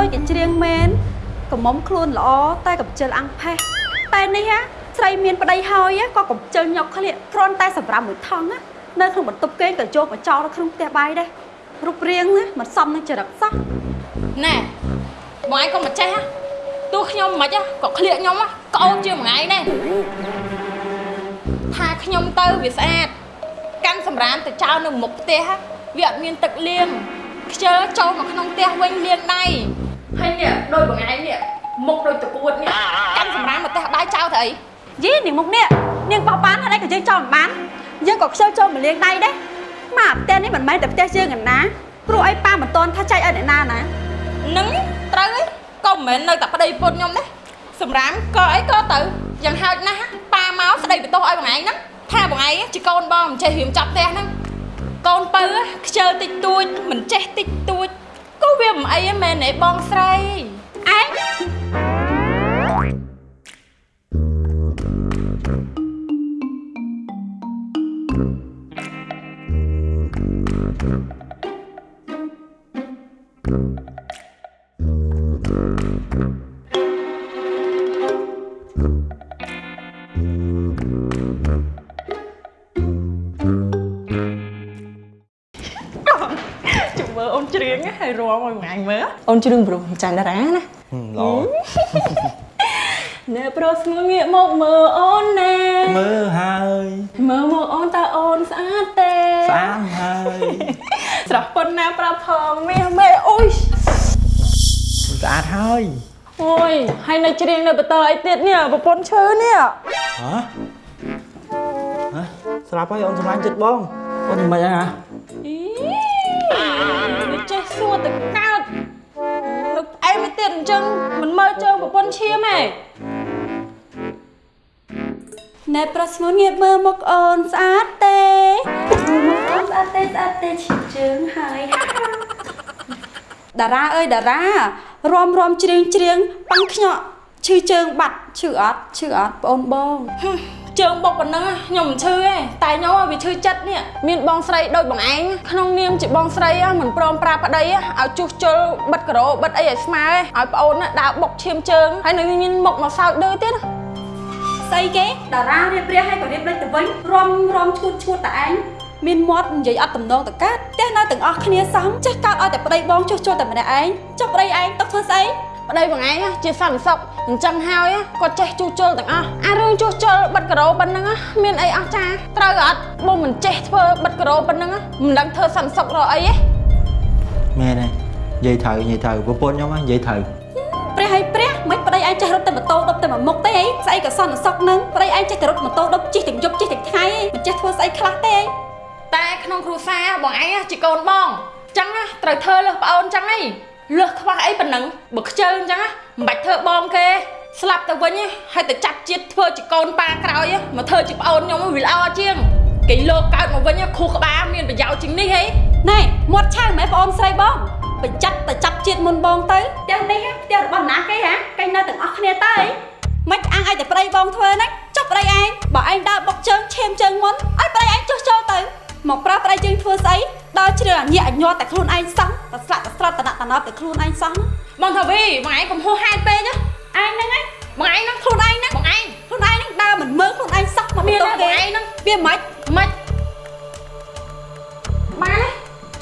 ដូចជាច្រៀងមែនកុំមុំខ្លួនល្អតែកំជិលអាំងផេះតែនេះហ่ะស្រីមានប្តីហើយក៏កំជិលញុកក្លៀកគ្រាន់តែសម្រាប់មួយថងណានៅក្នុងបន្ទប់គេងក៏យកមកចោលនៅក្នុងផ្ទះបាយដែររូបរាងណាមិនសមនឹងចរិតសោះណែបងឯងក៏មិនចេះហ៎ទោះខ្ញុំមិនហ៎ក៏ក្លៀកខ្ញុំហ៎ក្អូនជាងមួយឯងដែរថាខ្ញុំទៅវាស្អាតកាន់សម្រាមទៅចោលនៅមុខផ្ទះហ៎វាអត់មានទឹកលាងខ្ជិលចូលមកក្នុងផ្ទះវិញលាងដៃ ហើយនេះដូចបងឯងនេះមុខដូចតពួតនេះកាន់សម្រាមមកផ្ទះបាយចោលទៅអីយីនាងមុខនេះនាងបោះបានហើយក៏យើងចោលមិនបានយើងក៏ខ្ជិលចូលមកលាងដៃដែរមកផ្ទះនេះមិនមែនតែផ្ទះយើងឯណាព្រោះអីប៉ាមិនតន់ថាចែកឲ្យអ្នកណាណានឹងត្រូវអីក៏មិនមែននៅតែប្តីពុតខ្ញុំទេសម្រាមក៏អីក៏ទៅយ៉ាងហោចណាស់ប៉ាមកស្ដីបន្ទោសឲ្យបងឯងហ្នឹងថាបងឯងជាកូនបងមិនចេះរៀមចាប់ផ្ទះហ្នឹងកូនពៅខ្ជិលតិចតួចមិនចេះតិចតួច ក៏វាមិនអីទេមែនទេបងស្រីឯងជុំ រៀងហើយរាំឲ្យបងឯងមើលអូនច្រៀងព្រោះចាញ់តារាណាល្អណែប្រុសស្ងួនងាកមកមើលអូនណែមើលហើយមើលមកអូនតើអូនស្អាតទេស្អាតហើយស្រស់ប៉ុណ្ណាប្រាប់ផងមាសមេអូយស្អាតហើយអូយហើយនៅច្រៀងនៅបន្តអីទៀតនេះប្រពន្ធឈើនេះហ៎ហ៎ស្រាប់ហើយអូនសម្លាញ់ចិត្តបងអូនមិនអីហ៎ ប្រពន្ធឈាមទេណែប្រុសស្ងួនងាកមើលមកអូនស្អាតទេមើលមកអូនស្អាតទេស្អាតទេឈៀបជើងហើយតារាអើយតារារំរំច្រៀងច្រៀងប៉ាំងខ្ញក់ឈឺជើងបាត់ឈឺអត់ឈឺអត់បងបងហឹម ជើងបុកប៉ុណ្ណឹងខ្ញុំមិនឈឺទេតែខ្ញុំវាឈឺចិត្តនេះមានបងស្រីដូចបងឯងក្នុងនាមជាបងស្រីមិនព្រមប្រាប់ប្តីឲ្យជួសជុលបិទការ៉ូបិទអីឲ្យស្មើឲ្យប្អូនដើរបុកឈាមជើងហើយនៅមានមុខមកសើចដឺទៀតស្អីគេតារារៀបរៀបឲ្យក៏រៀបដូចទៅវិញរំរំឈួតឈួតតែឯងមានមាត់និយាយអត់តំណងតកើតផ្ទះនៅទាំងអស់គ្នាសោះចេះកើតឲ្យតែប្តីបងជួសជុលតែម្នាក់ឯងចុះប្តីឯងຕົកធ្វើស្អី ប្តីបងឯងជាសន្តិសុខអញ្ចឹងហើយគាត់ចេះជួសជុលទាំងអស់អារឿងជួសជុលបិទការ៉ូប៉ុណ្ណឹងមានអីអស់ចាត្រូវអត់បងមិនចេះធ្វើបិទការ៉ូប៉ុណ្ណឹងមិនដឹងធ្វើសន្តិសុខរកអីទេមែនហើយនិយាយត្រូវនិយាយត្រូវប្រពន្ធខ្ញុំហ្នឹងនិយាយត្រូវព្រះហើយព្រះមិនប្តីឯងចេះរត់តែម៉ូតូដប់តែមួយមុខទេអីស្អីក៏សន្តិសុខនឹងប្តីឯងចេះតែរត់ម៉ូតូដប់ជិះទាំងយប់ជិះទាំងថ្ងៃអីមិនចេះធ្វើស្អីខ្លះទេអីតែក្នុងគ្រួសារបងឯងជាកូនបងអញ្ចឹងត្រូវធ្វើលើសប្អូនអញ្ចឹងហី លើសខ្វះអីប៉ុណ្ណឹងបើខ្ជិលអញ្ចឹងមិនបាច់ធ្វើបងគេស្លាប់ទៅវិញហើយទៅចាប់ជាតិធ្វើជាកូនប៉ាក្រោយមកធ្វើជាប្អូនខ្ញុំវាល្អជាងគេលោកកើតមកវិញខួរក្បាលមានប្រយោជន៍ជាងនេះហីណែមាត់ឆៅម៉ែប្អូនស្រីបងបញ្ចាត់តែចាប់ជាតិមុនបងទៅផ្ទះនេះផ្ទះរបស់ណាគេហ៎គេនៅទាំងអស់គ្នាទៅអីមិនអាំងឲ្យតែប្តីបងធ្វើហ្នឹងចុះប្តីឯងបើឯងដើរបុកជើងឈាមជើងមុនឲ្យប្តីឯងចុះចូលទៅមកប្រើប្តីយើងធ្វើស្អី ដល់ជ្រឿអញាក់អញ័រតែខ្លួនឯងសោះតែស្លាក់តែស្រត់តណៈតណប់តែខ្លួនឯងសោះណាបងថាវីបងឯងកុំហួសហេតុពេកណាឯងហ្នឹងឯងបងឯងហ្នឹងខ្លួនឯងហ្នឹងបងឯងខ្លួនឯងហ្នឹងដើរមិនមើលខ្លួនឯងសោះមកមានបន្ទតែប់បងគេឯងហ្នឹងវាមិនមិនបានទេ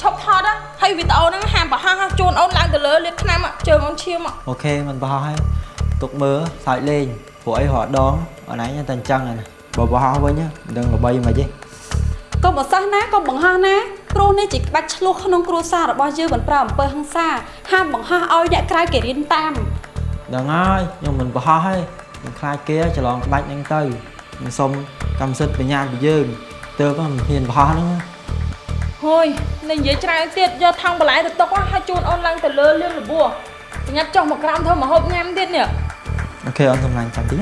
ឈប់ថតហ៎ហើយវីដេអូហ្នឹងហាមបង្ហោះជូនអូនឡើងទៅលើលាបថ្នាំជើងអូនឈាមអូខេមិនបោះហើយទុកមើលសើចលេងព្រោះអីរាល់ដងអូនឯងតែអញ្ចឹងហ្នឹងបើបោះវិញមិនដឹងល្បីមិនទេកុំបសោះណាកុំបង្ហោះណា គ្រូនេះជាក្បាច់ឆ្លោះក្នុងគ្រួសាររបស់យើងមិនប្រើអំពើហិង្សាហាមបង្ហោះឲ្យអ្នកក្រៅគេរៀនតាមដឹងហើយខ្ញុំមិនបោះហើយខ្ញុំខ្លាចគេច្រឡំក្បាច់ហ្នឹងទៅខ្ញុំសុំកម្មសិទ្ធិបញ្ញាពីយើងទើបមិនហ៊ានបោះហ្នឹងហួយនឹងនិយាយច្រើនទៀតយកថង់បន្លែទៅទុកហើយជូនអូនឡើងទៅលើលៀងលបួប្រញាប់ចុះមកក្រោមធ្វើមកហូបញ៉ាំទៀតនេះអូខេអូនសម្លាញ់ចាំតិច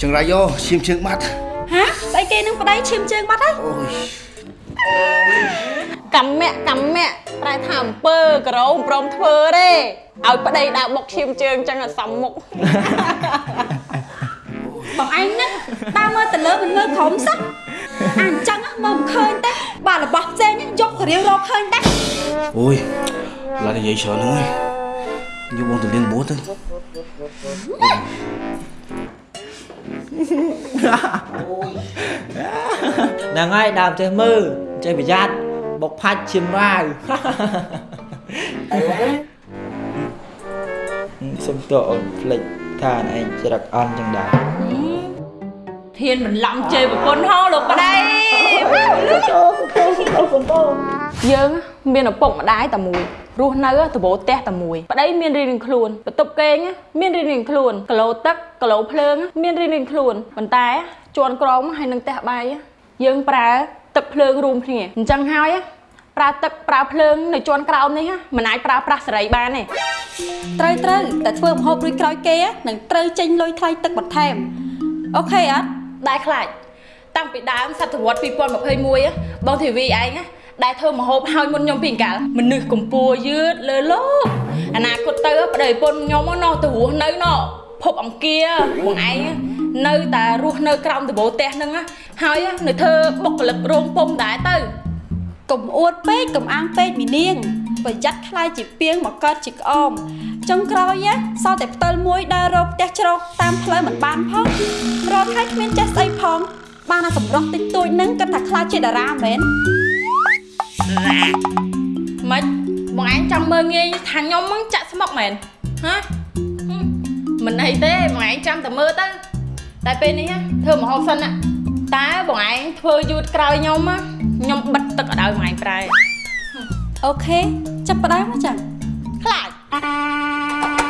ចង្រៃយោឈាមជើងបាត់ហាស្អីគេនឹងប្តីឈាមជើងបាត់ហើយអូយកម្មៈកម្មៈប្រែថាអំពើក្រោមព្រមធ្វើទេឲ្យប្តីដើរបុកឈាមជើងចឹងឲ្យសំមុខបងឯងហ្នឹងដើរមើលទៅលើមិនមើលក្រុមសោះអញ្ចឹងមកមិនឃើញទេបាទរបស់ផ្សេងហ្នឹងយកទៅរៀងរកឃើញទេអូយឡាននិយាយច្រើនហ្នឹងហើយ យកបងទៅលៀងបួសទៅហ្នឹងហើយដើមចេះមើលចេះប្រយ័ត្នបុកផាច់ឈាមរាវសុំតើអូនភ្លេចថាឯងច្រឹកអន់ចឹងដែរហ៊ានបន្លំជេរប្រពន្ធហោលោកប្តីយើងមានឪពុកម្ដាយតែមួយ រស់នៅតបោផ្ទះតែមួយប្តីមានរៀងៗខ្លួនបន្ទប់គេងមានរៀងៗខ្លួនកឡូទឹកកឡូភ្លើង មានរៀងៗខ្លួនប៉ុន្តែជន់ក្រមហើយនឹងផ្ទះបាយយើងប្រើទឹកភ្លើងរួមគ្នាអញ្ចឹងហើយប្រើទឹកប្រើភ្លើងនៅជន់ក្រោមនេះមិនអាចប្រើប្រាស់សេរីបានទេត្រូវត្រូវតែធ្វើម្ហូបរួចក្រោយគេនឹងត្រូវចេញលុយថ្លៃទឹកបន្ថែមអូខេអត់ដែលខ្លាចតាំងពីដើមសតវត្ស2021បងធីវីឯងណា ដែលធ្វើមហូបឲ្យមុនខ្ញុំពីកាលមនុស្សកម្ពុជាយឺតលើលោកអនាគតទៅប្តីប្រពន្ធខ្ញុំណោះទៅរស់នៅណោះភពអង្គាបងឯងនៅតែរស់នៅក្រោមដបូលផ្ទះហ្នឹងហើយនៅធ្វើបុគ្គលិករោងពុំដែរទៅកុំអួតពេកកុំអាងពេកមីនាងប្រយ័ត្នខ្លាយជាពីងមកកើតជាក្អមចុងក្រោយសល់តែផ្តិលមួយដើររកផ្ទះជ្រោកតាមផ្លូវមិនបានផងរត់ហើយគ្មានចេះស្អីផងបានតែសម្រស់តិចតួចហ្នឹងគិតថាខ្លាចជាតារាមែន ម៉េចបងឯងចង់មើលងាយថាខ្ញុំហ្នឹងចាក់ស្មុកមែនហ៎ហឹមមិនអីទេបងឯងចាំតែមើលទៅតែពេលនេះណាធ្វើមហោបសិនណាតើបងឯងធ្វើយូរក្រោយខ្ញុំណាខ្ញុំបិទទឹកឲ្យដល់បងឯងប្រែអូខេចាប់ផ្ដើមមកចាខ្លាច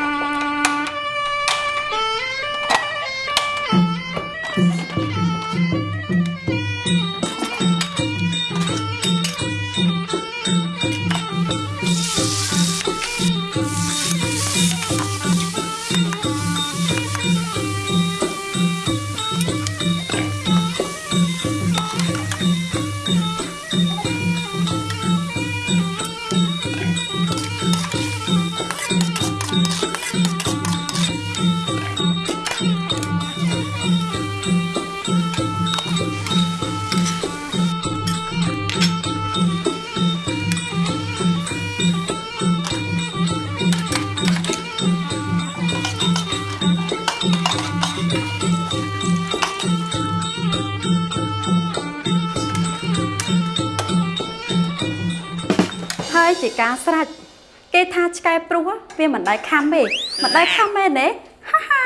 ជាការស្រេចគេថាឆ្កែព្រោះវាមិនដែលខំទេមិនដែលខំមែនទេហាហា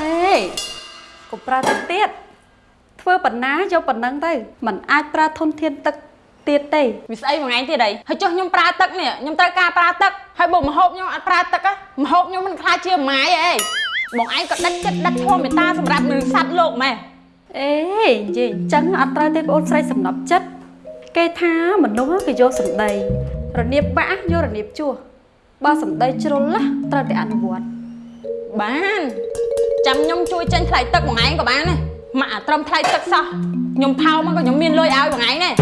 អេកុំប្រើទឹកទៀតធ្វើប៉ុណ្ណាយកប៉ុណ្ណឹងទៅมันអាចប្រើធនធានទឹកទៀតទេវាស្អីបងឯងទៀតអីហើយចុះខ្ញុំប្រើទឹកនេះខ្ញុំត្រូវការប្រើទឹកហើយបើមហូបខ្ញុំអត់ប្រើទឹកហ៎មហូបខ្ញុំមិនខ្លាចជាម៉ាយអី បងឯងក៏ដិតចិត្តដិតធម៌មេត្តាសម្រាប់មនុស្សសត្វលោកម៉ែអេនិយាយអញ្ចឹងអត់ត្រូវទេបងអូនស្រីសំណប់ចិត្តគេថាមនុស្សគេយកសម្ដីរនៀបបាក់យករនៀបជួសបើសម្ដីជ្រុលណាត្រូវតែអនុវត្តបានចាំខ្ញុំជួយចេញថ្លៃទឹកបងឯងក៏បានដែរមកអាត្រឹមថ្លៃទឹកសោះខ្ញុំផោមកក៏ខ្ញុំមានលុយឲ្យបងឯងដែរ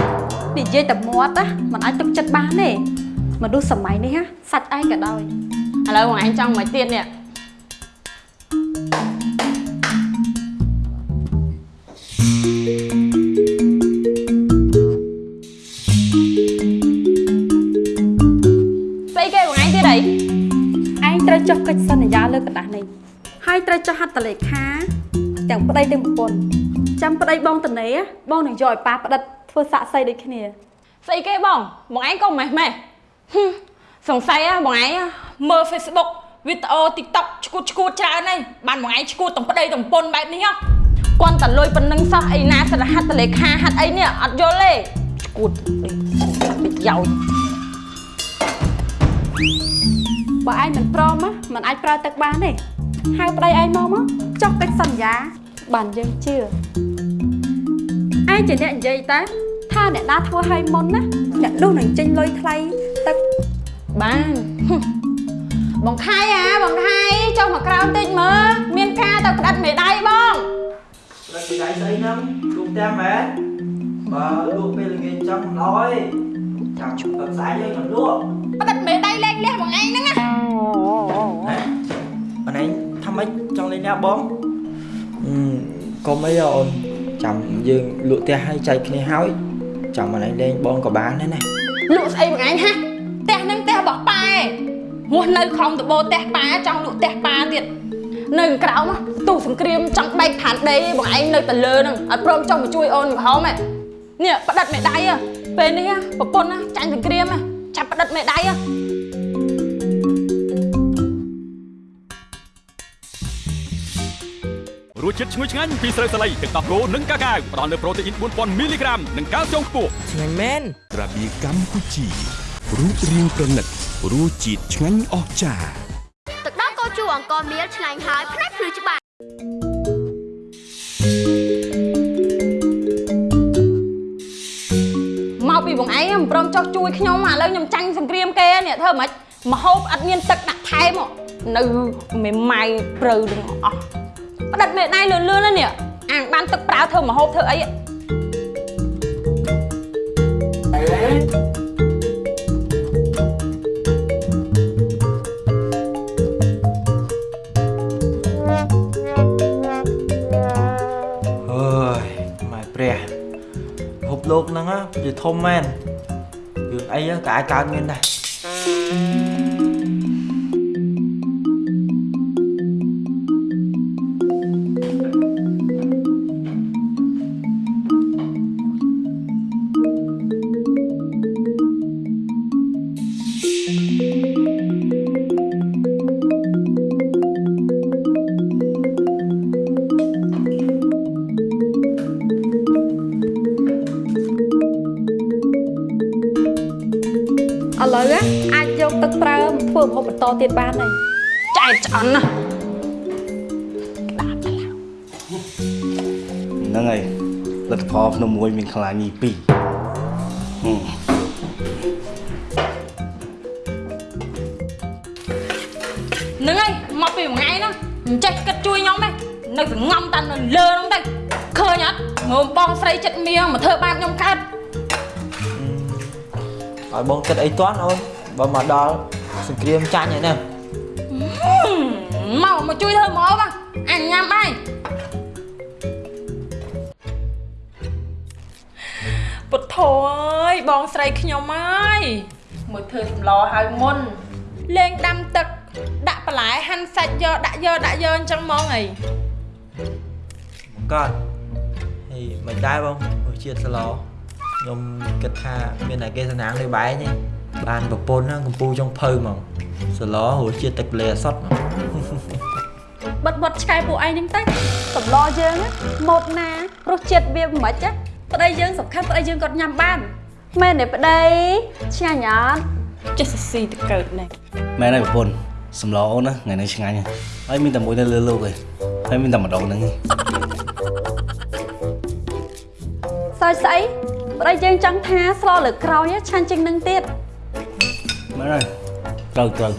និយាយតែមាត់ណាมันអាចទុកចិត្តបានទេមនុស្សសម័យនេះណាសាច់ឯងក៏ដោយឥឡូវបងឯងចង់មកទៀតនេះ យាលើกระดาษនេះហើយត្រូវចុះហត្ថលេខាទាំងប្តីទាំងប្រពន្ធចាំប្តីបងតនេបងនឹងយកឲ្យប៉ាផ្ដិតធ្វើសាក់សីដូចគ្នា ស្អីគេបងបងឯងក៏ម៉េះម៉េះហឹមសង្ស័យហ៎បងឯងមើល Facebook វីដេអូ TikTok ឈួតឈួតច្រើនហើយបានបងឯងឈួតទាំងប្តីទាំងប្រពន្ធបែបនេះហ៎គាត់តែលុយប៉ុណ្្នឹងសោះអីណាសិលហត្ថលេខាហត្ថអីនេះអត់យល់ទេឈួតអីប្រយោជន៍ បើឯងមិនព្រមណាมันអាចប្រើទឹកបានទេហៅប្តីឯងមកមកចុះកិច្ចសន្យា បានយើងជឿឯងជាអ្នកនិយាយតើថាអ្នកណាធ្វើឲ្យមុនណាអ្នកនោះនឹងចេញលុយថ្លៃទឹកបានហឹមបងខៃអាបងខៃចុះមកក្រោមតិចមើលមានការទៅផ្ដាត់មេដៃបងតែពីដៃស្អីហ្នឹងលក់តាមមែនបើលក់ពេលល្ងាចចឹងមិនអោយចាំទឹកស្អែកយើងមិនលក់ផ្ដាត់មេដៃ លែងលះបងឯងហ្នឹងណាហ៎មិនចង់លេងណាបងអឺកុំអីហ៎អូនចាំយើងលក់ផ្ទះឲ្យចែកគ្នាហើយចាំមកលេងបងក៏បានដែរណាលក់ស្អីបងឯងហាផ្ទះហ្នឹងផ្ទះរបស់ប៉ែហួសនៅខំដបោផ្ទះប៉ាចង់លក់ផ្ទះប៉ាទៀតនៅក្រៅមកទូសង្គ្រាមចង់បែកផានដីបងឯងនៅតែលើហ្នឹងអត់ព្រមចង់មកជួយអូនកំហុំហ៎នេះផ្ដិតមេដៃហ៎ពេលនេះហ៎ប្រពន្ធណាចាញ់សង្គ្រាមហ៎ចាប់ផ្ដិតមេដៃ រសជាតិឈ្ងុយឆ្ងាញ់ពីស្រូវសាលីទឹកដោះគោនិងកាកាវផ្ដល់នូវប្រូតេអ៊ីន4000មីលីក្រាមនិងកាល់ស្យូមខ្ពស់ឆ្ងាញ់មែនក្រាបៀកម្ពុជារូបរាងប្រណិតរសជាតិឆ្ងាញ់អស្ចារ្យទឹកដោះគោជូរអង្គមៀលឆ្ងាញ់ហើយផ្នែកភ្លឺច្បាស់មកពីបងឯងមិនព្រមចោះជួយខ្ញុំឥឡូវខ្ញុំចាញ់សង្គ្រាមគេនេះធ្វើម៉េចមហូបអត់មានទឹកដាក់ថែមហ៎នៅមេម៉ៅព្រៅទាំងអស់ ផ្ដិតមេដៃលឿនលឿនណានេះអាងបានទឹកប្រើធ្វើមហូបធ្វើអីហ៎អើយម៉ែព្រះភពលោកហ្នឹងណាវាធំមែនរឿងអីក៏អាចកើតមានដែរ ចែកឆ្អន់ណាហ្នឹងហើយលទ្ធផលភ្នំមួយមានខ្លាញីពីរហឹមហ្នឹងហើយមកពីមួយថ្ងៃហ្នឹងមិនចេះគិតជួយខ្ញុំទេនៅសងំតានៅលើហ្នឹងទៅឃើញអត់មើលបងស្រីចិត្តមៀងមកធ្វើបាបខ្ញុំកើតឲ្យបងគិតអីតាន់អូនបើមកដល់សង្គ្រាមចាញ់ហើយណា មកមកជួយធ្វើមកបងអញញ៉ាំបាយពុទ្ធអើយបងស្រីខ្ញុំអើយមួយធ្វើសម្លឲ្យមុនលេងដាំទឹកដាក់បន្លែហាន់សាច់យកដាក់យកដាក់យកអញ្ចឹងហ្មងហីកត់ហើយមិនដែរបងរសជាតិស្លោខ្ញុំគិតថាមានតែគេសំណាងដូចបែងទេបានប្រពន្ធហ្នឹងកំពូចុងភៅហ្មងស្លោរសជាតិទឹកលេអសតហ្មង បិទបត់ឆ្កែពួកឯងហ្នឹងទៅសម្លយើងណាម៉ូតណារសជាតិវាមិនម៉េចណាប្តីយើងសំខាន់ប្តីយើងគាត់ញ៉ាំបានមែនទេប្តីឆ្ងាញ់អត់ចេះសស៊ីទៅកើតនេះមែនហើយប្រពន្ធសម្លអូនណាថ្ងៃនេះឆ្ងាញ់ហើយហើយមានតែមួយនៅលើលោកឯងហើយមានតែម្ដងហ្នឹងឯងសើចស្អីប្តីយើងចង់ថាស្លលើក្រោយណាឆាញ់ជាងនឹងទៀតមែនហើយត្រូវត្រូវ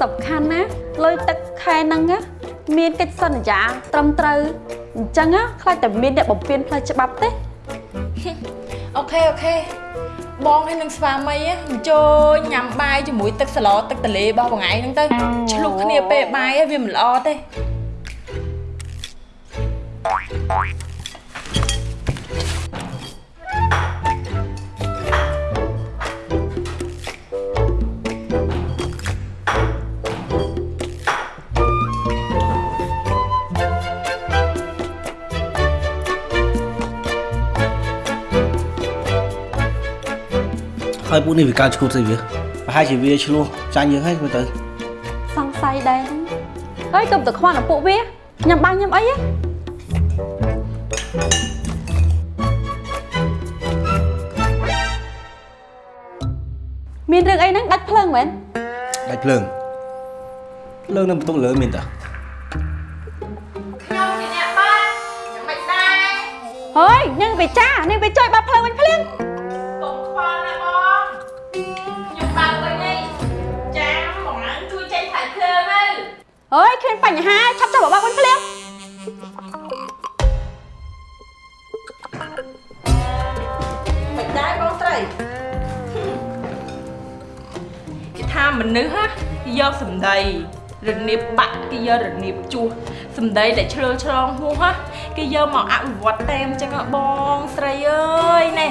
សំខាន់ណា លុយទឹកខែហ្នឹងណាមានកិច្ចសន្យាត្រឹមត្រូវអញ្ចឹងណាខ្លាចតែមានអ្នកបំពេញផ្លូវច្បាប់ទេអូខេអូខេបងហើយនឹងស្វាមីណាអញ្ជើញញ៉ាំបាយជាមួយទឹកសាឡទឹកតលេរបស់បងឯងហ្នឹងទៅឆ្លុះគ្នាពេលបាយហើយវាមិនល្អទេ ហើយពួកនេះវាកើតឈួតស្អីវាប្រហែលជាវាឆ្លោះចាញ់យើងហើយមើលទៅសង្ស័យដែរហ្នឹងហើយកុំទៅខ្វល់នឹងពួកវាញ៉ាំបាយញ៉ាំអីហ៎មានរឿងអីហ្នឹងដាច់ភ្លើងមែនដាច់ភ្លើងភ្លើងនៅបន្ទប់លើមានតាខ្ញុំជាអ្នកបាត់យ៉ាងម៉េចដែរហើយញ៉ឹងវាចានាងវាជួយបាត់ភ្លើងវិញភ្លាម ហើយគ្មានបញ្ហាឆាប់ចាប់មកបាក់វិញភ្លាមមិនដែរបងស្រីគេថាមនុស្សហ៎យកសម្ដីរនៀបបាក់គេយករនៀបជួសសំដីដែលឆ្លើឆ្លងហួសហ่ะគេយកមកអភិវឌ្ឍតែអញ្ចឹងហ៎បងស្រីអើយណែ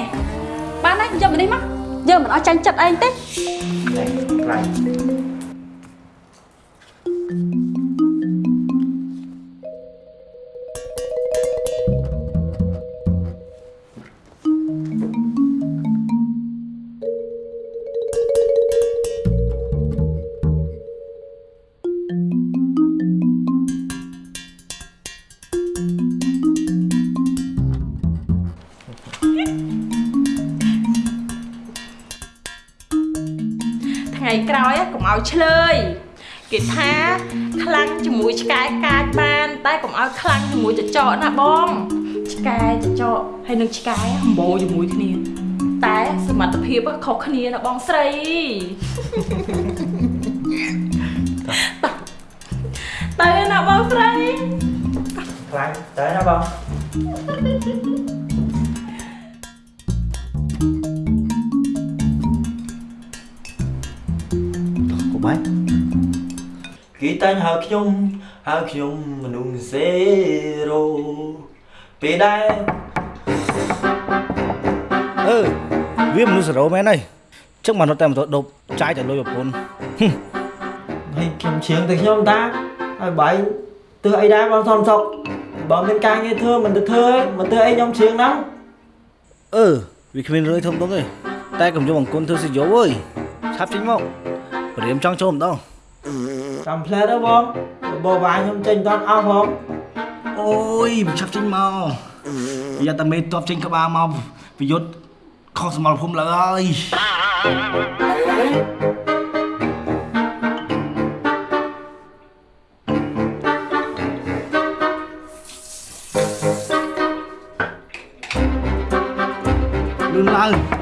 បានហើយយកមកនេះមកយើងមិនអស់ចាញ់ចិត្តឯងទេខ្លាញ់ថ្ងៃ ឆ្លើយគេថាខ្លាំងជាមួយឆ្កែកាចបាន តែកុំឲ្យខ្លាំងជាមួយចចកណាបងឆ្កែចចកហើយនឹងឆ្កែអំបោជាមួយគ្នា តែសមត្ថភាពខុសគ្នាណាបងស្រីតើណាបងស្រីខ្លាញ់ទៅណាបង កុំហើយគេតែងហៅខ្ញុំហៅខ្ញុំមនុស្សសេរ៉ូពេលដែរអឺវាមនុស្សសរោមែនហើយចឹងមកនៅតែមកដប់ចាយតែលុយប្រពន្ធហើយខ្ញុំឈៀងទៅខ្ញុំតាហើយបាយទើអីដែរបងសំសុកបើមានការងារធ្វើមិនទៅធ្វើឯងមិនធ្វើអីខ្ញុំឈៀងណាអឺវាគ្មានរឿងធំដុំទេតែកុំយកអង្គុនធ្វើសិយោអើយឆាប់ចេញមក ព្រាមចង់ចូលម្ដងកំផ្លែទៅបងបបបាយខ្ញុំចេញតន់អស់ផងអូយមិនឆាប់ចេញមកយកតែមេតបចេញក្បាលមកប្រយុទ្ធខុសសមរភូមិលើហើយលឿនឡើង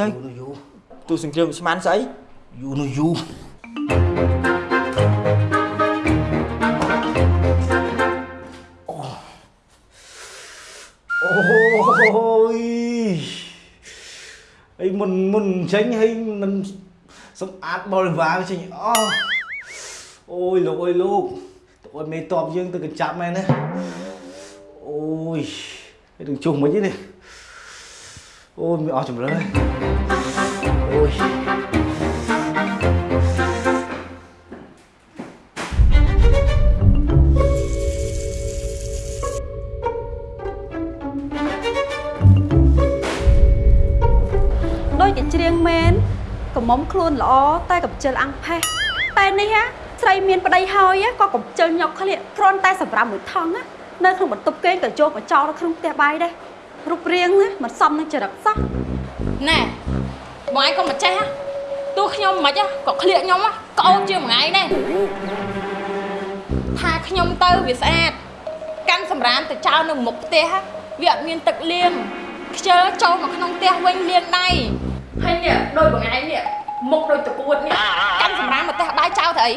ទៅយូរយូរទូសង្គ្រាមស្មានស្អីយូរនោះយូរអូយអីមុនមុនចេញហើយមិនសម្អាតបរិវារចេញអស់អូយលោកអើយលោកទៅអត់មេតបយើងទៅកញ្ចាប់មែនណាអូយហើយនឹងជុះមិនទេនេះ អូយមានអស់ជំរឿនអូយដូចជាច្រៀងមែនកុំមុំខ្លួនល្អតែកំជិលអាំងផេះតែនេះហ่ะស្រីមានប្តីហើយហ่ะក៏កំជិលញុកក្លៀកគ្រាន់តែសម្រាប់មួយថងណានៅក្នុងបន្ទប់គេងក៏ចូលមកចោលនៅក្នុងផ្ទះបាយដែរ រូបរាងណាមិនសមនឹងចរិតសោះណែបងឯងក៏មិនចេះហ៎ទោះខ្ញុំមិនហ៎ក៏ក្លៀកខ្ញុំហ៎ក្អូនជាងមួយថ្ងៃដែរថាខ្ញុំទៅវាស្អាតកាន់សម្រាមទៅចោលនៅមុខផ្ទះហ៎វាអត់មានទឹកលាងខ្ជិលចូលមកក្នុងផ្ទះវិញលាងដៃហើយនេះដូចបងឯងនេះមុខដូចតពួតនេះកាន់សម្រាមមកផ្ទះបាយចោលទៅអី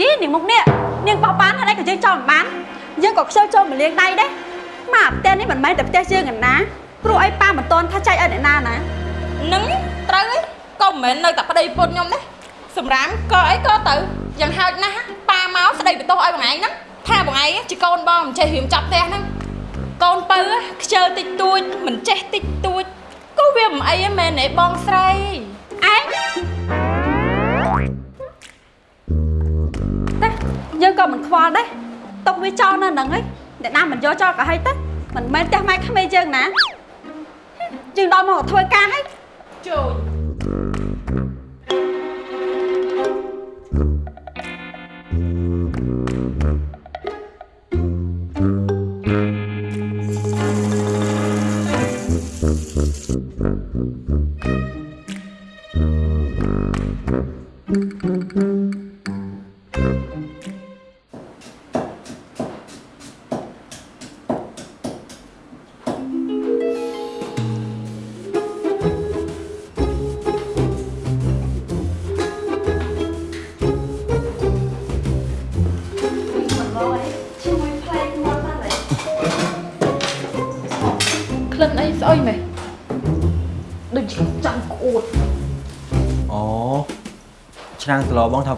យីនាងមុខនេះនាងបោះបានហើយក៏យើងចោលមិនបានយើងក៏ខ្ជិលចូលមកលាងដៃដែរ មកផ្ទះនេះមិនមែនតែផ្ទះយើងឯណាព្រោះអីប៉ាមិនតន់ថាចែកឲ្យអ្នកណាណានឹងត្រូវអីក៏មិនមែននៅតែប្តីពុតខ្ញុំទេសម្រាមក៏អីក៏ទៅយ៉ាងហោចណាស់ប៉ាមកស្ដីបន្ទោសឲ្យបងឯងហ្នឹងថាបងឯងជាកូនបងមិនចេះរៀមចាប់ផ្ទះហ្នឹងកូនពៅខ្ជិលតិចតួចមិនចេះតិចតួចក៏វាមិនអីទេមែនទេបងស្រីឯងតែយើងក៏មិនខ្វល់ដែរຕົកវាចោលនៅហ្នឹងឯង អ្នកណាមិនយកចោលក៏ហើយទៅមិនមែនផ្ទះម៉ែក្មេងយើងណាយើងដល់មកធ្វើការហើយជួយ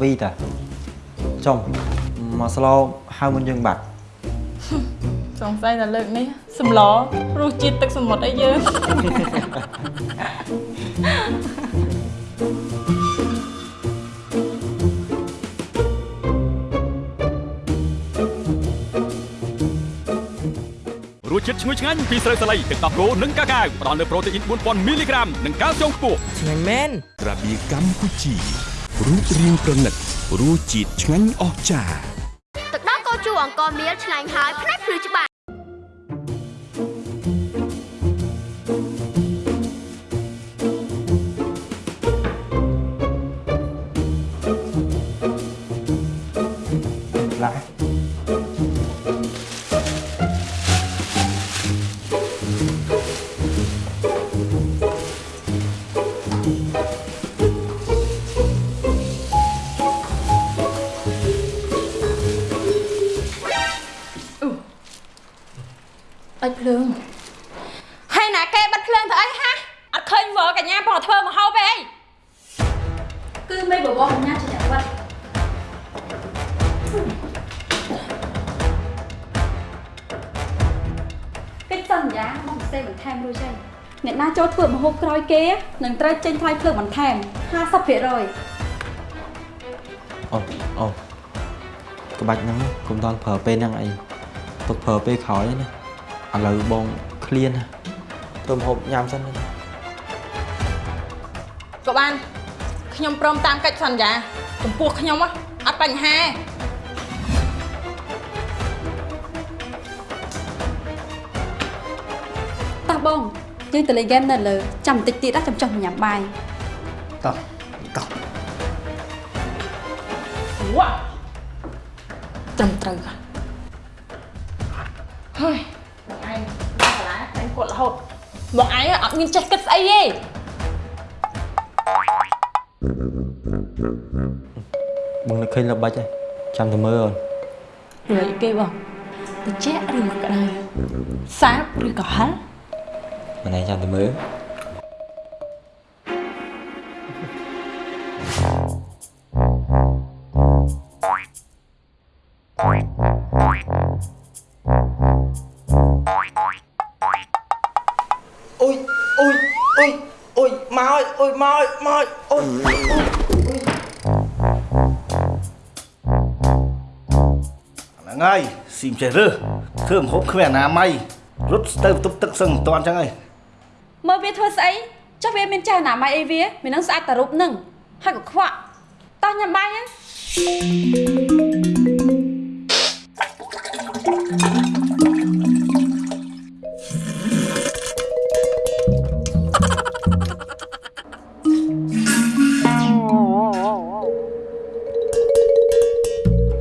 វីតាចុំមកស្លោហៅមុនយើងបាត់សង្ស័យតែលើកនេះសម្លរសជាតិទឹកសមុទ្រអីយើងរសជាតិឈ្ងុយឆ្ងាញ់ពីស្រូវសាលីទឹកដោះគោនិងកាកាវផ្ដល់នូវប្រូតេអ៊ីន4000មីលីក្រាមនិងកាល់ស្យូមខ្ពស់ឆ្ងាញ់មែនរបៀកម្ពុជា រូបរាងប្រណិតរសជាតិឆ្ងាញ់អស្ចារ្យទឹកដោះគោជូរអង្គមៀលឆ្ងាញ់ហើយផ្នែកភ្លឺ ក្រោយគេនឹងត្រូវចេញថ្លៃភ្លើងបន្ថែម50% ồ ồ cái bạch nó cũng toàn phở bên năng ấy tục phở bên khói nè à lời bông clean ha tôm hộp nhằm sân này ក៏បានខ្ញុំព្រមតាមកិច្ចសន្យាចំពោះខ្ញុំហ៎អត់បញ្ហាតោះបង យើងទៅលេងហ្គេមនៅលើចាំបន្តិចទៀតណាចាំចុះញ៉ាំបាយតោះតោះវ៉ាត្រឹមត្រូវហ่ะហើយបងឯងមកកន្លែងតែគាត់រហូតបងឯងអត់មានចេះគិតស្អីទេ bưng nó khinh là bạch ấy chăm thầm mơ rồi រួចគេបងតិចឬក៏ក្តៅសាបឬក៏ហឹល mà này chăm thầm mơ ôi ôi ôi ôi má ơi ôi má ơi má ơi ôi ហ្នឹងហើយស៊ីមចេះរើសធ្វើម្ហូបគ្មានអនាម័យរត់ទៅបន្ទប់ទឹកសឹងមិនតាន់ចឹងហើយ មើលវាធ្វើស្អីចុះវាមានចេះអនាម័យអីវាវានឹងស្អាតតែរូបនឹងហើយក៏ខ្វក់តោះញ៉ាំបាយណា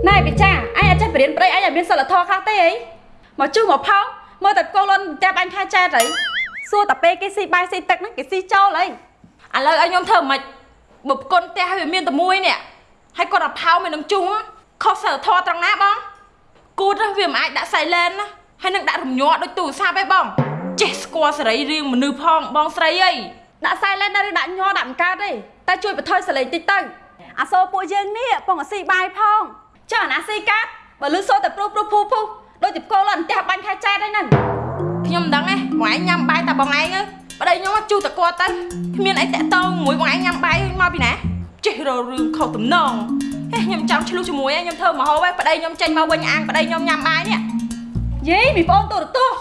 ណែបិចាអញអាចចេះបរៀនប្តីអញឲ្យមានសិលធម៌ខ្លះទេអីមកជុះមកផោងមើលតែកូនលន់តែបាញ់ខែចែតអី សួរតែពេលគេស៊ីបាយស៊ីទឹកហ្នឹងគេស៊ីចូលអីឥឡូវឲ្យខ្ញុំធ្វើមិនបើប្រគុណផ្ទះឲ្យវាមានតែមួយនេះហើយគាត់អាផោមិននឹងជុងខុសសិលធម៌ត្រង់ណាបងគូតវាមិនអាចដាក់ silent ណាហើយនឹងដាក់រំញ័រដូចទូរស័ព្ទឯងបងចេះស្គាល់សេរីរាងមនុស្សផងបងស្រីអីដាក់ silent ឬដាក់ញ័រដាក់មិនកើតទេតែជួយបន្ថយសលេងតិចទៅអាសូរពួកយើងនេះពងអាស៊ីបាយផងចុះអាណាស៊ីកាត់បើលឺសូរតែព្រុសព្រុសភូភូដូចជាកូនលន់ផ្ទះបាញ់ខែចែតអីហ្នឹង ខ្ញុំមិនដឹងទេបងឯងញ៉ាំបាយតែបងឯងទៅប្តីខ្ញុំមកជូតតែគាត់ទៅគ្មានអីតាក់ទងមួយបងឯងញ៉ាំបាយមកពីណាចេះរករឿងខុសទំនងហេខ្ញុំចង់ឆ្លុះជាមួយឯងខ្ញុំធ្វើមហោបឯងប្តីខ្ញុំចេញមកវិញអាងប្តីខ្ញុំញ៉ាំបាយនេះយីមីប្អូនទូរទស្សន៍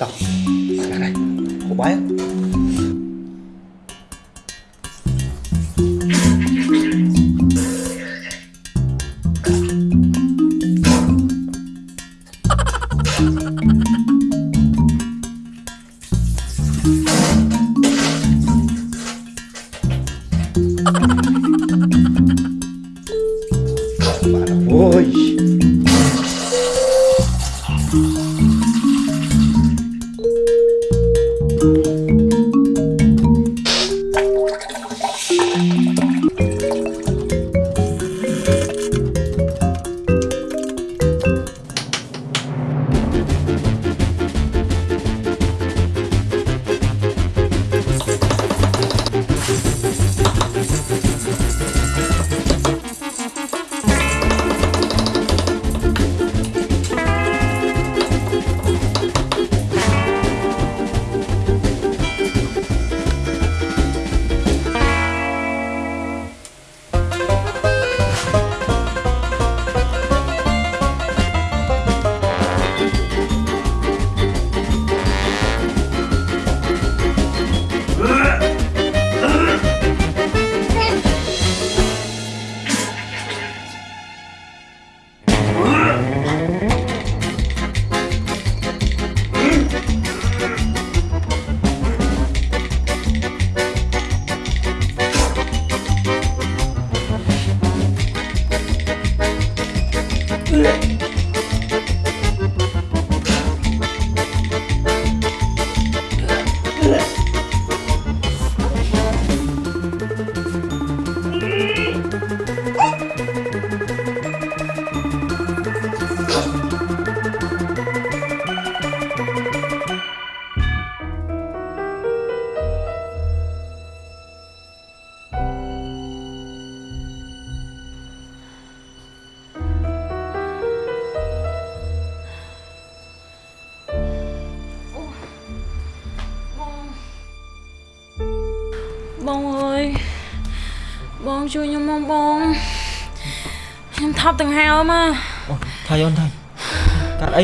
តោះស្ងាត់ហើយហូបបាយ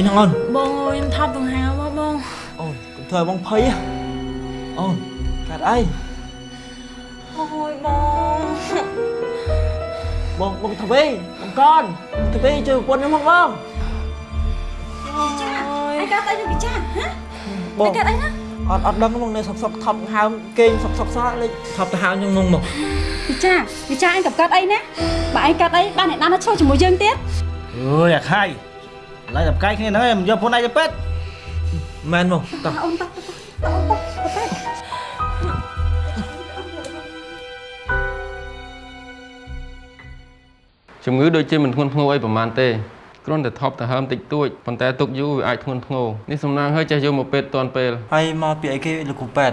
ហ្នឹងអូនបងអើយខ្ញុំថប់ដង្ហើមមកបងអូនកុំធ្វើឲ្យបងភ័យហ៎អូនកាត់អីអូយបងបងបងធ្វើវិញបងកនធ្វើវិញជួយប្រពន្ធខ្ញុំមកបងឯងកាត់អីនឹងពិចារហ៎បងឯងកាត់អីណាអត់អត់ដឹងបងនៅសុកសុកថប់ហើមគេងសុកសុកសោះលេចថប់ទៅហើមខ្ញុំងងមកពិចារពិចារឯងកំកាត់អីណាបើឯងកាត់អីបានអ្នកណាណាឈរជាមួយយើងទៀតអើយអាខៃ ឡើយតែផ្កាយគ្នាហ្នឹងឯងមិនយកពុនឯងទៅពេទ្យមែនបងតោះអូនតោះតោះតោះអូនតោះទៅជំងឺដូចជាមិនធ្ងន់ធ្ងរអីប្រហែលទេគ្រាន់តែថប់ទៅហើមតិចតួចប៉ុន្តែទុកយូរវាអាចធ្ងន់ធ្ងរនេះសំណាងឲ្យចេះយកមកពេទ្យទាន់ពេលហើយមកពីអីគេលោកគ្រូប៉ែត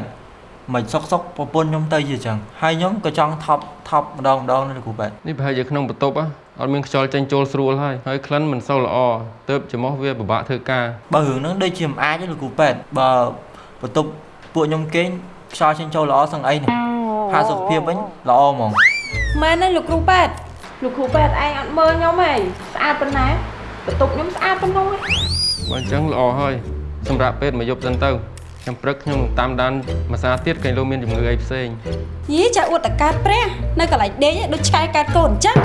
មិនសុកសុកប្រពន្ធខ្ញុំទៅជាចឹងហើយខ្ញុំក៏ចង់ថប់ថប់ម្ដងម្ដងនៅលោកគ្រូប៉ែតនេះប្រហែលជាក្នុងបន្ទប់ហ៎ អត់មានខ្យល់ចេញចូលស្រួលហើយហើយក្លិនមិនសូវល្អទើបចំោះវាពិបាកធ្វើការបើរឿងហ្នឹងដូចជាមិនអាចទេលោកគ្រូប៉ែតបើបន្ទប់ពួកខ្ញុំគេងខ្យល់ចេញចូលល្អសឹងអីនេះហើយសុខភាពវិញល្អហ្មងមែនទេលោកគ្រូប៉ែតលោកគ្រូប៉ែតឯងអត់មើលខ្ញុំទេស្អាតប៉ុណ្ណាបន្ទប់ខ្ញុំស្អាតប៉ុណ្ណឹងឯងបើអញ្ចឹងល្អហើយសម្រាប់ពេទ្យមកយប់សិនទៅខ្ញុំព្រឹកខ្ញុំនឹងតាមដានមួយសារទៀតគេលោកមានជំងឺអីផ្សេងយីចាអួតតកើតព្រះ នៅកន្លែងដេកដូចឆែកើតកូនអញ្ចឹង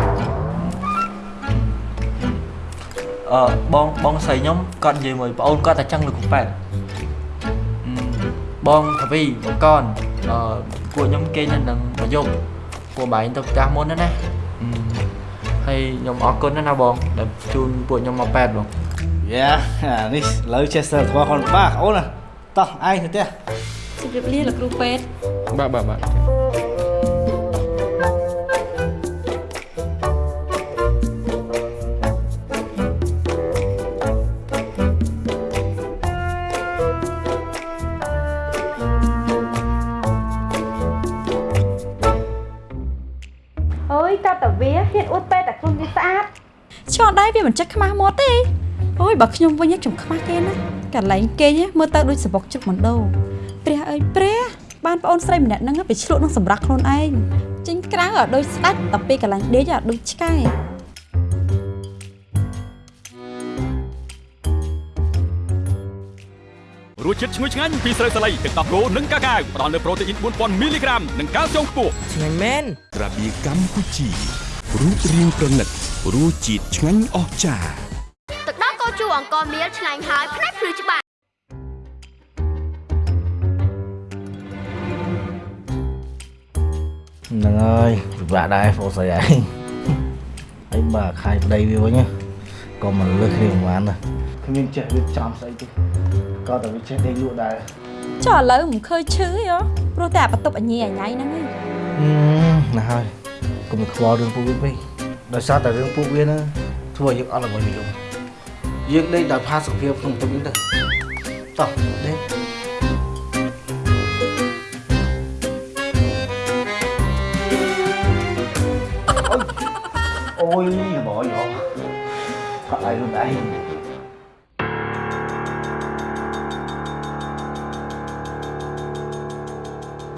អឺបងបងស្រីខ្ញុំគាត់និយាយមួយប្អូនគាត់តែចឹងលោកគ្រូប៉ែតអឺបងធាវីបងកនអឺពួកខ្ញុំគេងនៅនឹងមកយប់ពួកបែងទៅផ្ទះមុនណាណាអឺហើយខ្ញុំអរគុណណាស់ណាបងដែលជូនពួកខ្ញុំមកប៉ែតបងយ៉ាអានេះលើចេះសិលថ្មខ្លួនបាក់អូនណាតោះឯងទៅផ្ទះជម្រាបលាលោកគ្រូពេទ្យបាទបាទបាទ ឆ្ងល់ដែរវាមិនចេះខ្មាស់មាត់ទេអូយបើខ្ញុំវិញខ្ញុំខ្មាស់គេណាកន្លែងគេមើលទៅដូចសបុកជឹកមណ្ដោព្រះអើយព្រះបានប្អូនស្រីម្នាក់ហ្នឹងទៅឆ្លក់នឹងសម្រាប់ខ្លួនឯងចេញក្រៅឲ្យដូចស្ដាច់តែពេលកន្លែងដេកឲ្យដូចឆ្កែរសជាតិឈ្ងុយឆ្ងាញ់ពីស្រូវសាលីទឹកដោះគោនិងកាកាវផ្ដល់នូវប្រូតេអ៊ីន4000មីលីក្រាមនិងកាល់ស្យូមខ្ពស់ក្រាបៀកម្ពុជា រូបរាងប្រណិតរសជាតិឆ្ងាញ់អស្ចារ្យទឹកដោះគោជូរអង្ករមៀលឆ្ងាញ់ហើយផ្នែកភ្លឺច្បាស់ហ្នឹងហើយពិបាកដែរបងស្រីឯងហើយបើខាយប្តីវាវិញណាក៏មិនលើសគ្នាប្រហែលណាគ្មានចេះវាចំស្អីទេក៏តែវាចេះដេកលក់ដែរចុះឥឡូវមិនឃើញឈឺទេហ៎ព្រោះតែអាបន្ទប់អញញ៉ៃអញញ៉ៃហ្នឹងឯងហឹមណាស់ហើយកុំ ខ្វល់រឿងពួកវាពេកដោយសារតែរឿងពួកវាណាធ្វើឲ្យយើងអត់ល្ងយនិយមយើងដេកដោយផាសុខភាពក្នុងបន្ទប់នេះទៅតោះដេកអូយបងយោផាក់ឲ្យខ្លួនឯង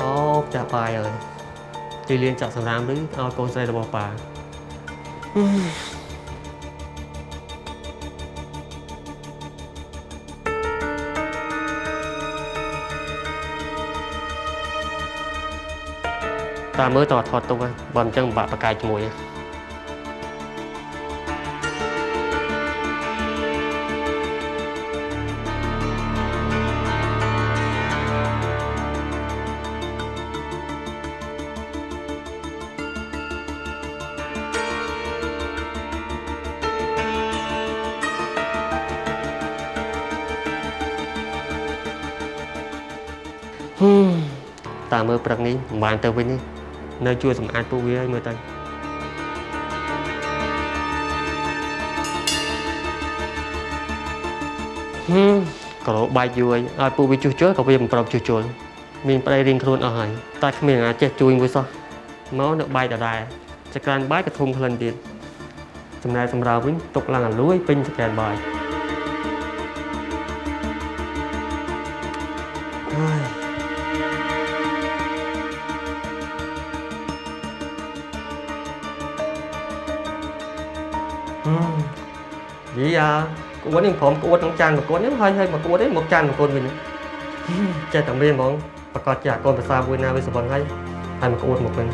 អូចាស់បាយហើយ ជិះលៀងចាក់សម្រាមឬឲ្យកូនស្រីរបស់ប៉ាតាមើលតើថតទុកហ្នឹងបើមិនចឹងបាក់បកាយជាមួយហ្នឹង តាមើលព្រឹកនេះមិនបានទៅវិញទេនៅជួយសម្អាតពួកវាឲ្យមើលទៅហឹមក៏លោបែកយូរហើយឲ្យពួកវាជួសជុលក៏វាមិនប្រមជួសជុលមានប្តីរៀងខ្លួនអស់ហើយតែគ្មានអាចចេះជួយមួយសោះមកនៅបែកដដែលចក្រានបាយក៏ធំក្លិនទៀតចំណែកសម្រាប់វិញទុកឡើងអាលួយពេញចក្រានបាយហើយ យាយអាក្អួតនេះព្រមក្អួតក្នុងចានប្រកួតនេះហើយហើយមកក្អួតនេះមកចានប្រកួតវិញចេះតែមានហ្មងប្រកាសជាអាកូនភាសាមួយណាវាសបន់ហើយហើយមកក្អួតមកវិញ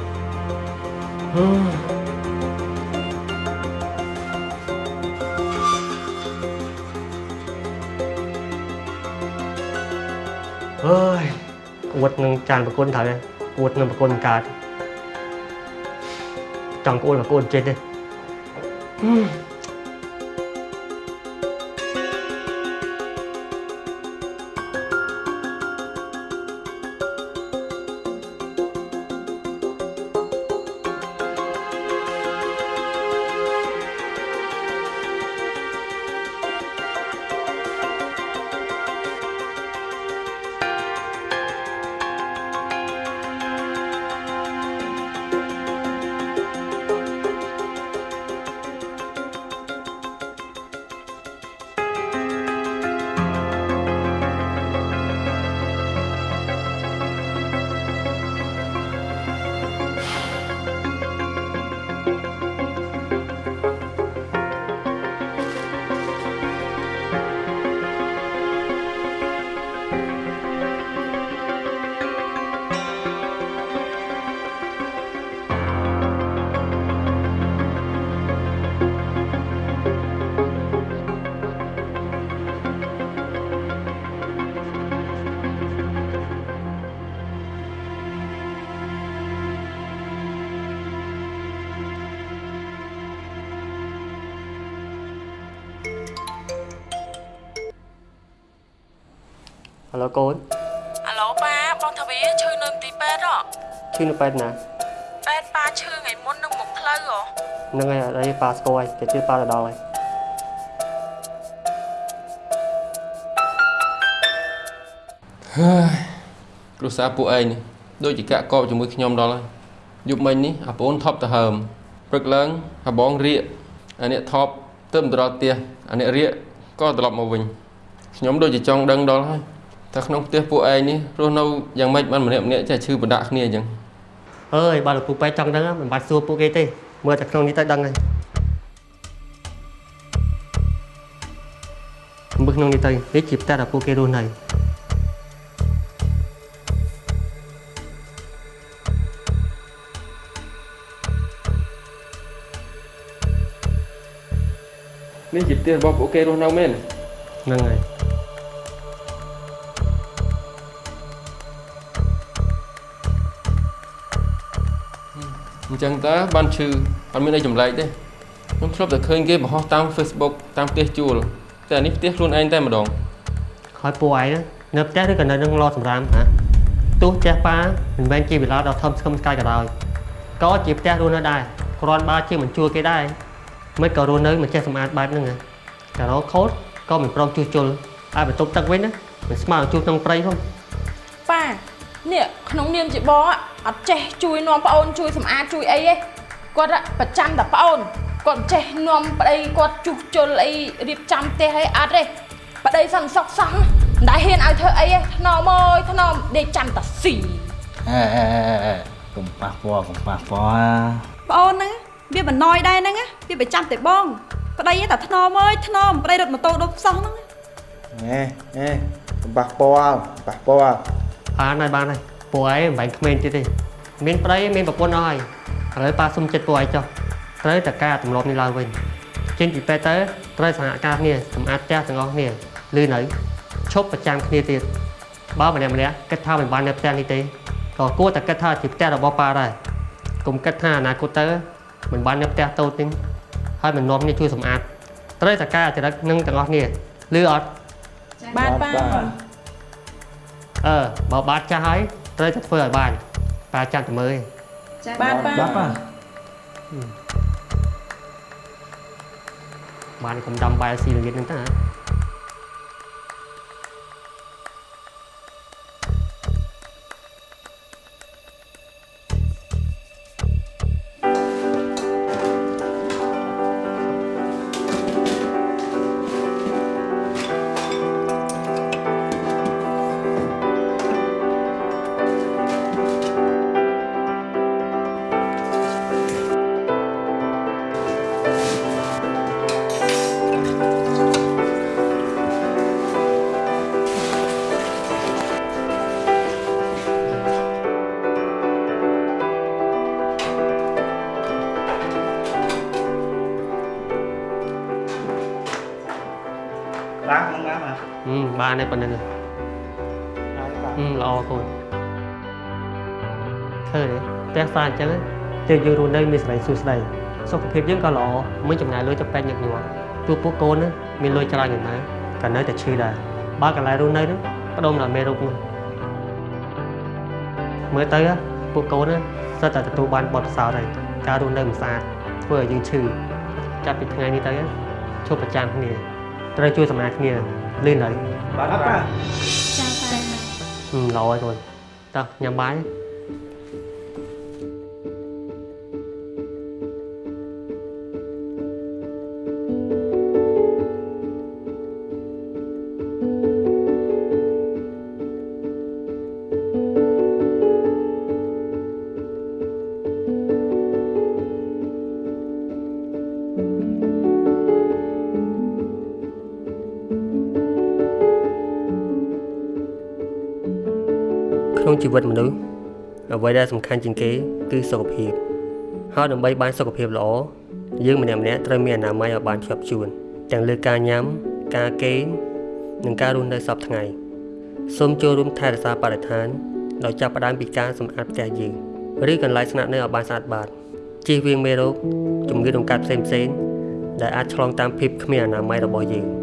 ហឺអើយក្អួតនឹងចានប្រកួតត្រូវហើយក្អួតនឹងប្រកួតមិនកើតចង់ក្អួតមកក្អួតចេះទេ ឡូកូនអាឡូប៉ាបងថាវាឈឺនៅមន្ទីរពេទ្យហ៎ឈឺនៅពេទ្យណាពេទ្យប៉ាឈឺថ្ងៃមុននឹងមុខផ្លូវហ៎ហ្នឹងហើយអត់អីប៉ាស្គាល់ហើយតែជឿប៉ាទៅដល់ហើយហើយគ្រួសារពួកឯងនេះដូចជាកាក់កបជាមួយខ្ញុំដល់ហើយយប់មិញនេះអាប្អូនថប់ទៅហើមព្រឹកឡើងអាបងរៀកអាអ្នកថប់ទៅមិនទៅដល់ផ្ទះអាអ្នករៀកក៏ត្រឡប់មកវិញខ្ញុំដូចជាចង់ដឹងដល់ហើយ តែក្នុងផ្ទះពួកឯងនេះរស់នៅយ៉ាងម៉េចបានម្នាក់ម្នាក់ចេះឈឺបណ្ដាក់គ្នាអញ្ចឹងអើយបើលោកពូពេទ្យចង់ដឹងមិនបាច់សួរពួកគេទេមើលតែក្នុងនេះទៅដឹងហើយមើលក្នុងនេះទៅនេះជាផ្ទះដែលពួកគេរស់នៅនេះជាផ្ទះរបស់ពួកគេរស់នៅមែនហ្នឹងហើយ ចឹងតើបានឈឺអត់មានអីចម្លែកទេខ្ញុំធ្លាប់តែឃើញគេបង្ហោះតាម Facebook តាមផ្ទះជួលតែអានេះផ្ទះខ្លួនឯងតែម្ដងហើយពួកឯងនៅផ្ទះឬក៏នៅនឹងឡសម្រាមហ៎ទោះផ្ទះប៉ាមិនមែនជាវិឡាដ៏ធំស្កឹមស្កាយក៏ដោយក៏ជាផ្ទះរស់នៅដែរគ្រាន់បើជាមិនជួលគេដែរមិនក៏រស់នៅមិនចេះសម្អាតបែបហ្នឹងហ៎កាឡូខូតក៏មិនព្រមជួសជុលឲ្យបន្ទប់ទឹកវិញណាមិនស្មើនឹងជួសក្នុងព្រៃផងប៉ានេះក្នុងនាមជាបងอะ អត់ចេះជួយនាំប្អូនជួយសម្អាតជួយអីទេគាត់อะប្រចាំតែប្អូនគាត់មិនចេះនាំប្តីគាត់ជួសជុលអីរៀបចំផ្ទះអីអត់ទេប្តីសន្តិសុខសោះមិនដែលហ៊ានឲ្យធ្វើអីទេថ្នមអើយថ្នមដេកចាំតែស៊ីអេអេអេអេកុំប៉ះពាល់កុំប៉ះពាល់ប្អូនហ្នឹងវាបន្ណយដែរហ្នឹងណាវាប្រចាំតែបងប្តីឯងតែថ្នមអើយថ្នមប្តីរត់ម៉ូតូដុបសោះហ្នឹងអេអេកុំប៉ះពាល់ប៉ះពាល់បានហើយបានហើយ ពួកឯងមិនបាញ់ក្មេងទៀតទេមានប្តីមានប្រពន្ធអស់ហើយឥឡូវប៉ាសុំចិត្តពួកឯងចុះត្រូវតែការទម្លាប់នេះឡើងវិញចេញពីពេទ្យទៅត្រូវសហការគ្នាសម្អាតផ្ទះទាំងអស់គ្នាលឺនៅឈប់ប្រចាំគ្នាទៀតបើម្នាក់ម្នាក់គិតថាមិនបាននៅផ្ទះនេះទេក៏គួរតែគិតថាជាផ្ទះរបស់ប៉ាដែរកុំគិតថាអនាគតទៅមិនបាននៅផ្ទះតូចទេហើយមិននាំគ្នាជួយសម្អាតត្រូវតែការចរិតនឹងទាំងអស់គ្នាលឺអត់បានប៉ាអឺបើបាតចាស់ហើយ ត្រូវតែធ្វើឲ្យបានប៉ាចាំតែមើលឯងបានប៉ាបាទប៉ាបានកុំដាំបាយស៊ីល្ងាចហ្នឹងតា បានបាទហឹមបានតែប៉ុណ្្នឹងហឹមល្អកូនឃើញទេផ្ទះសារអញ្ចឹងយើងយើងរស់នៅមានសេរីសួស្តីសុខភាពយើងក៏ល្អមិនចំណាយលុយទៅពេទ្យញឹកញាប់ទោះពួកកូនណាមានលុយច្រើនយ៉ាងណាក៏នៅតែឈឺដែរបើកន្លែងរស់នៅហ្នឹងផ្ដុំដល់មេរោគនោះមើលទៅពួកកូនណាសិតតែទទួលបានបទពិសោធន៍ហើយការរស់នៅមិនស្អាតធ្វើឲ្យយើងឈឺចាប់ពីថ្ងៃនេះទៅឈប់ប្រចាំគ្នាត្រូវជួយសម្អាតគ្នា លឿនហើយបាទអត់បាទចាចា វិតមនុស្សអ្វីដែលសំខាន់ជាងគេ គឺសុខភាពហើយដើម្បីបានសុខភាពល្អយើងម្នាក់ម្នាក់ត្រូវមានអនាម័យឲ្យបានជាប់ជួន ទាំងលើការញ៉ាំការគេងនិងការរស់នៅសពថ្ងៃសូមចូលរួមថែរក្សាបរិស្ថានដោយចាប់ផ្ដើមពីការសម្អាតផ្ទះយើងឬកន្លែងស្នាក់នៅឲ្យបានស្អាតបាតជៀសវាងមេរោគជំងឺដង្កាត់ផ្សេងៗដែលអាចឆ្លងតាមភាពគ្មានអនាម័យរបស់យើង